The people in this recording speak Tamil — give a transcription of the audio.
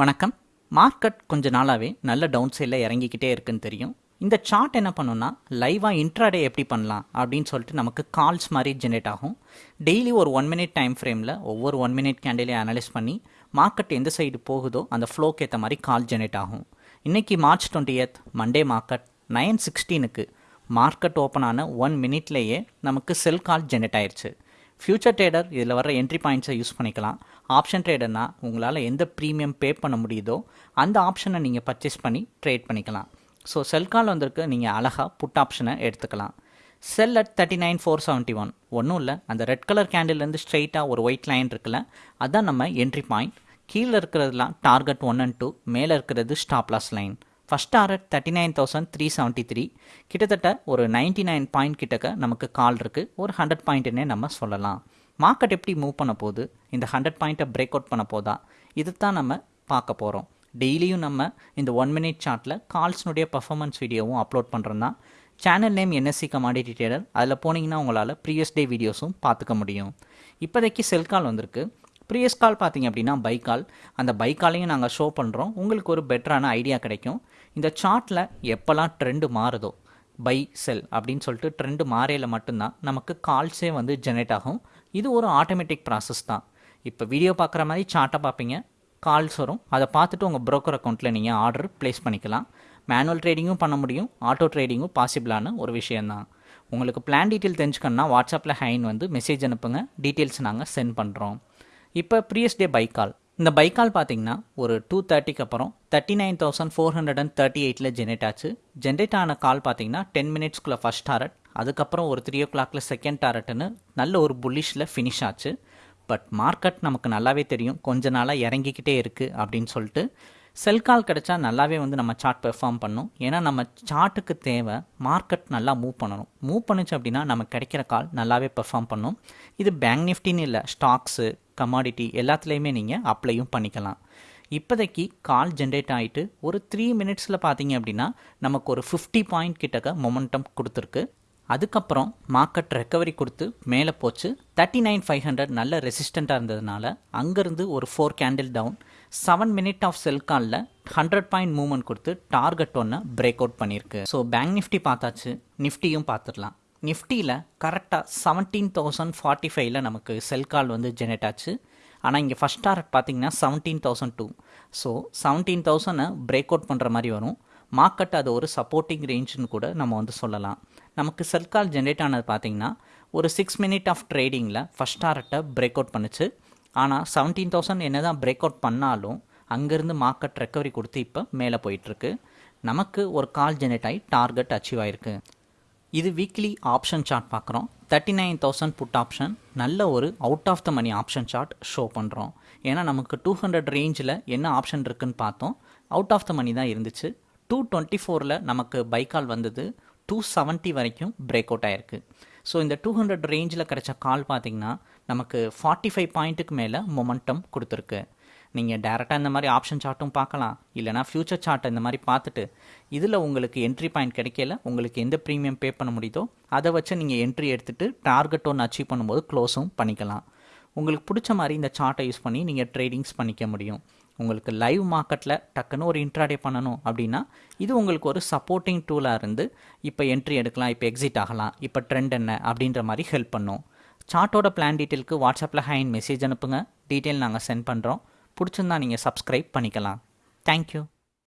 வணக்கம். மார்க்கெட் கொஞ்ச நாளாகவே நல்ல டவுன் சைடில் இறங்கிக்கிட்டே இருக்குன்னு தெரியும். இந்த சார்ட் என்ன பண்ணுன்னா லைவாக இன்ட்ராடே எப்படி பண்ணலாம் அப்படின்னு சொல்லிட்டு நமக்கு கால்ஸ் மாதிரி ஜென்ரேட் ஆகும். டெய்லி ஒரு ஒன் மினிட் டைம் ஃப்ரேமில் ஒவ்வொரு ஒன் மினிட் கேண்டிலையும் அனலைஸ் பண்ணி மார்க்கெட் எந்த சைடு போகுதோ அந்த ஃப்ளோக்கு ஏற்ற மாதிரி கால் ஜென்ரேட் ஆகும். இன்றைக்கி March twenty eight Monday market nine சிக்ஸ்டீனுக்கு market open ஆன ஒன் மினிட்லேயே நமக்கு செல் கால் ஜென்ரேட் ஆயிடுச்சு ஃப்யூச்சர் ட்ரேடர் இதில் வர என்ட்ரி பாயிண்ட்ஸை யூஸ் பண்ணிக்கலாம். ஆப்ஷன் ட்ரேடர்னா உங்களால் எந்த ப்ரீமியம் பே பண்ண முடியுதோ அந்த ஆப்ஷனை நீங்கள் பர்ச்சேஸ் பண்ணி ட்ரேட் பண்ணிக்கலாம். ஸோ செல் கால் வந்திருக்கு நீங்கள் அழகாக புட் ஆப்ஷனை எடுத்துக்கலாம். Sell at thirty nine four seventy one ஒன்றும் இல்லை அந்த ரெட் கலர் கேண்டில்லேருந்து ஸ்ட்ரெயிட்டாக ஒரு ஒயிட் லைன் இருக்குல்ல அதான் நம்ம என்ட்ரி பாயிண்ட் கீழே இருக்கிறதுலாம் டார்கெட் ஒன் அண்ட் டூ மேலே இருக்கிறது stop loss line first target thirty nine thousand three seventy three கிட்டத்தட்ட ஒரு நைன்ட்டி நைன் பாயிண்ட் கிட்டக்க நமக்கு கால் இருக்குது ஒரு ஹண்ட்ரட் பாயிண்ட்டுன்னே நம்ம சொல்லலாம். மார்க்கெட் எப்படி மூவ் பண்ண போகுது? இந்த ஹண்ட்ரட் பாயிண்ட்டை பிரேக் அவுட் பண்ண போதா? இது தான் நம்ம பார்க்க போகிறோம் டெய்லியும் நம்ம இந்த ஒன் மினிட் சார்ட்டில் கால்ஸ்னுடைய பர்ஃபார்மன்ஸ் வீடியோவும் அப்லோட் பண்ணுறோம் தான் channel name NSC commodity trader அதில் போனீங்கன்னா உங்களால் ப்ரீவியஸ் டே வீடியோஸும் பார்த்துக்க முடியும். இப்போதைக்கு செல் கால் வந்திருக்கு. ப்ரீவியஸ் கால் பார்த்தீங்க அப்படின்னா பைக்கால் அந்த பைக்காலையும் நாங்கள் ஷோ பண்ணுறோம் உங்களுக்கு ஒரு பெட்டரான ஐடியா கிடைக்கும். இந்த சார்ட்டில் எப்போல்லாம் ட்ரெண்டு மாறுதோ பை செல் அப்படின்னு சொல்லிட்டு ட்ரெண்டு மாறையில் மட்டும்தான் நமக்கு கால்ஸே வந்து ஜெனரேட் ஆகும். இது ஒரு ஆட்டோமேட்டிக் ப்ராசஸ் தான். இப்போ வீடியோ பார்க்குற மாதிரி சார்ட்டை பார்ப்பீங்க. கால்ஸ் வரும். அதை பார்த்துட்டு உங்கள் ப்ரோக்கர் அக்கௌண்ட்டில் நீங்கள் ஆர்டர் ப்ளேஸ் பண்ணிக்கலாம். மேனுவல் ட்ரேடிங்கும் பண்ண முடியும். ஆட்டோ ட்ரேடிங்கும் பாசிபிளான ஒரு விஷயந்தான் உங்களுக்கு பிளான் டீட்டெயில் தெரிஞ்சுக்கணுன்னா வாட்ஸ்அப்பில் ஹைன் வந்து மெசேஜ் அனுப்புங்க. டீட்டெயில்ஸ் நாங்கள் சென்ட் பண்ணுறோம் இப்போ ப்ரீயஸ் டே பை கால் இந்த பை கால் பார்த்தீங்கன்னா ஒரு டூ தேர்ட்டிக்கு அப்புறம் thirty nine thousand four hundred and thirty எயிட்டில் ஜென்ரேட் ஆச்சு. ஜென்ரேட் ஆன கால் பார்த்தீங்கன்னா டென் மினிட்ஸ்க்குள்ளே ஃபஸ்ட் டாரட் அதுக்கப்புறம் ஒரு த்ரீ ஓ கிளாக்ல செகண்ட் டாரட்னு நல்ல ஒரு புல்லிஷில் ஃபினிஷ் ஆச்சு. பட் மார்க்கெட் நமக்கு நல்லாவே தெரியும். கொஞ்ச நாளாக இறங்கிக்கிட்டே இருக்குது அப்படின்னு சொல்லிட்டு செல் கால் கிடச்சா நல்லாவே வந்து நம்ம சார்ட் பெர்ஃபார்ம் பண்ணும். ஏன்னா நம்ம சார்ட்டுக்கு தேவை மார்க்கெட் நல்லா மூவ் பண்ணணும். மூவ் பண்ணுச்சு அப்படின்னா நம்ம கிடைக்கிற கால் நல்லாவே பெர்ஃபார்ம் பண்ணும். இது பேங்க் நிஃப்டின்னு இல்லை ஸ்டாக்ஸு கமாடிட்டி எல்லாத்துலேயுமே நீங்கள் அப்ளையும் பண்ணிக்கலாம். இப்போதைக்கு கால் ஜென்ரேட் ஆகிட்டு ஒரு த்ரீ மினிட்ஸில் பார்த்தீங்க அப்படின்னா நமக்கு ஒரு ஃபிஃப்டி பாயிண்ட் கிட்டக்க மொமெண்டம் கொடுத்துருக்கு. அதுக்கப்புறம் மார்க்கெட் ரெக்கவரி கொடுத்து மேலே போச்சு. தேர்ட்டி நைன் ஃபைவ் ஹண்ட்ரட் நல்ல ரெசிஸ்டண்ட்டாக இருந்ததுனால அங்கேருந்து ஒரு four candle down seven minute of sell காலில் ஹண்ட்ரட் பாயிண்ட் மூவ்மெண்ட் கொடுத்து டார்கெட் ஒன்று பிரேக் அவுட் பண்ணியிருக்கு. ஸோ பேங்க் நிஃப்டி பார்த்தாச்சு. நிஃப்டியும் பார்த்துடலாம். நிஃப்டியில் கரெக்டாக செவன்டீன் தௌசண்ட் ஃபார்ட்டி ஃபைவ்ல நமக்கு செல் கால் வந்து ஜெனரேட் ஆச்சு. ஆனால் இங்கே ஃபஸ்ட் டார்கெட் பார்த்தீங்கன்னா seventeen thousand two so seventeen தௌசண்டை break out பண்ணுற மாதிரி வரும். மார்க்கெட் அது ஒரு சப்போர்ட்டிங் ரேஞ்சுன்னு கூட நம்ம வந்து சொல்லலாம். நமக்கு செல் கால் ஜென்ரேட் ஆனது பார்த்திங்கன்னா ஒரு சிக்ஸ் மினிட் ஆஃப் ட்ரேடிங்கில் ஃபஸ்ட் டார்கெட்டை பிரேக் அவுட் பண்ணுச்சு. ஆனால் செவன்டீன் தௌசண்ட் என்ன தான் பிரேக் அவுட் பண்ணாலும் அங்கேருந்து மார்க்கெட் ரெக்கவரி கொடுத்து இப்போ மேலே போயிட்டுருக்கு நமக்கு ஒரு கால் ஜென்ரேட் ஆகி டார்கெட் அச்சீவ் ஆயிருக்கு. இது வீக்லி ஆப்ஷன் சார்ட் பார்க்குறோம். Thirty nine thousand put option நல்ல ஒரு out of the money option chart show பண்ணுறோம் ஏன்னா நமக்கு டூ ஹண்ட்ரட் ரேஞ்சில் என்ன ஆப்ஷன் இருக்குன்னு பார்த்தோம். அவுட் ஆஃப் த மணி தான் இருந்துச்சு. டூ டுவெண்ட்டி ஃபோரில் நமக்கு பைக்கால் வந்தது. டூ செவன்ட்டி வரைக்கும் பிரேக் அவுட் ஆயிருக்கு. ஸோ இந்த டூ ஹண்ட்ரட் ரேஞ்சில் கிடைச்ச கால் பார்த்தீங்கன்னா நமக்கு ஃபார்ட்டி ஃபைவ் பாயிண்ட்டுக்கு மேலே மொமெண்டம் கொடுத்துருக்கு. நீங்கள் டேரெக்டாக இந்த மாதிரி ஆப்ஷன் சார்ட்டும் பார்க்கலாம். இல்லைனா ஃப்யூச்சர் சார்ட்டை இந்த மாதிரி பார்த்துட்டு இதில் உங்களுக்கு என்ட்ரி பாயிண்ட் கிடைக்கல உங்களுக்கு எந்த ப்ரீமியம் பே பண்ண முடியுதோ அதை வச்சு நீங்கள் என்ட்ரி எடுத்துகிட்டு டார்கெட் ஒன்று அச்சீவ் பண்ணும்போது க்ளோஸும் பண்ணிக்கலாம். உங்களுக்கு பிடிச்ச மாதிரி இந்த சார்ட்டை யூஸ் பண்ணி நீங்கள் ட்ரேடிங்ஸ் பண்ணிக்க முடியும். உங்களுக்கு லைவ் மார்க்கெட்டில் டக்குன்னு ஒரு இன்ட்ராடே பண்ணணும் அப்படின்னா இது உங்களுக்கு ஒரு சப்போர்ட்டிங் டூலாக இருந்து இப்போ என்ட்ரி எடுக்கலாம் இப்போ எக்ஸிட் ஆகலாம் இப்போ ட்ரெண்ட் என்ன அப்படின்ற மாதிரி ஹெல்ப் பண்ணும். சார்ட்டோட பிளான் டீட்டெயிலுக்கு வாட்ஸ்அப்பில் ஹைன் மெசேஜ் அனுப்புங்க. டீட்டெயில் நாங்கள் சென்ட் பண்ணுறோம் பிடிச்சிருந்தா நீங்கள் சப்ஸ்கிரைப் பண்ணிக்கலாம். தேங்க்யூ